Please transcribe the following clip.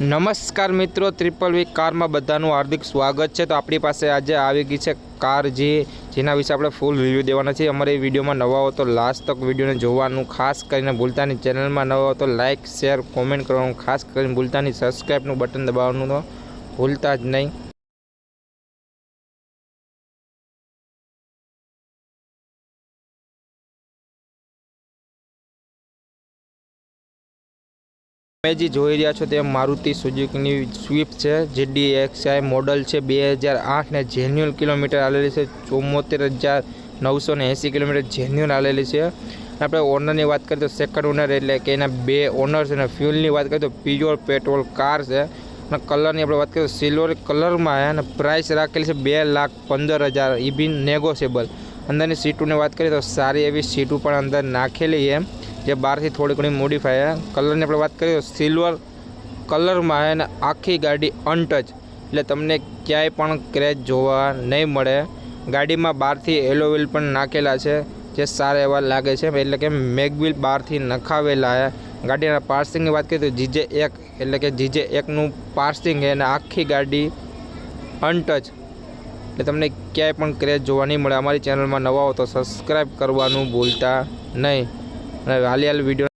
નમસ્કાર મિત્રો ત્રિપલ વી કારમાં બધાનું હાર્દિક સ્વાગત છે. તો આપણી પાસે આજે આવી ગઈ છે કાર જે, જેના વિશે આપણે ફૂલ રિવ્યૂ દેવાના છે અમારે એ વિડીયોમાં નવા હો તો લાસ્ટ તક વિડીયોને જોવાનું ખાસ કરીને ભૂલતા નહીં. ચેનલમાં નવા હો તો લાઇક શેર કોમેન્ટ કરવાનું ખાસ કરીને ભૂલતા નહીં. સબસ્ક્રાઈબનું બટન દબાવવાનું તો ભૂલતા જ નહીં. તમે જે જોઈ રહ્યા છો તે મારુતિ સુઝુકીની સ્વિફ્ટ છે જે ડી એક્સઆઈ મોડલ છે, બે હજાર આઠને જેન્યુઅલ કિલોમીટર આવેલી છે ચુમ્મોતેર હજાર નવસો ને એંસી કિલોમીટર જેન્યુઅલ આવેલી છે. આપણે ઓનરની વાત કરીએ તો સેકન્ડ ઓનર એટલે કે એના બે ઓનર છે અને ફ્યુલની વાત કરીએ તો પ્યોર પેટ્રોલ કાર છે. અને કલરની આપણે વાત કરીએ તો સિલ્વર કલરમાં અને પ્રાઇસ રાખેલી છે બે લાખ પંદર હજાર એ બી નેગોશિયેબલ અંદરની સીટોની વાત કરીએ તો સારી એવી સીટો પણ અંદર નાખેલી છે. જે બહારથી થોડી ઘણી મોડિફાઈ છે. કલરની આપણે વાત કરીએ સિલ્વર કલરમાં છે અને આખી ગાડી અનટચ એટલે તમને ક્યાંય પણ ક્રેચ જોવા નહીં મળે. ગાડીમાં બહારથી એલોવેલ પણ નાખેલા છે, જે સારા એવા લાગે છે. એટલે કે મેગવિલ બહારથી નખાવેલા છે. ગાડીના પાર્સિંગની વાત કરીએ તો જીજે એક, એટલે કે જીજે એકનું પાર્સિંગ છે અને આખી ગાડી અનટચ એટલે તમને ક્યાંય પણ ક્રેચ જોવા નહીં મળે. અમારી ચેનલમાં નવા હો તો સબસ્ક્રાઈબ કરવાનું ભૂલતા નહીં. અને હાલી હાલ વિડીયો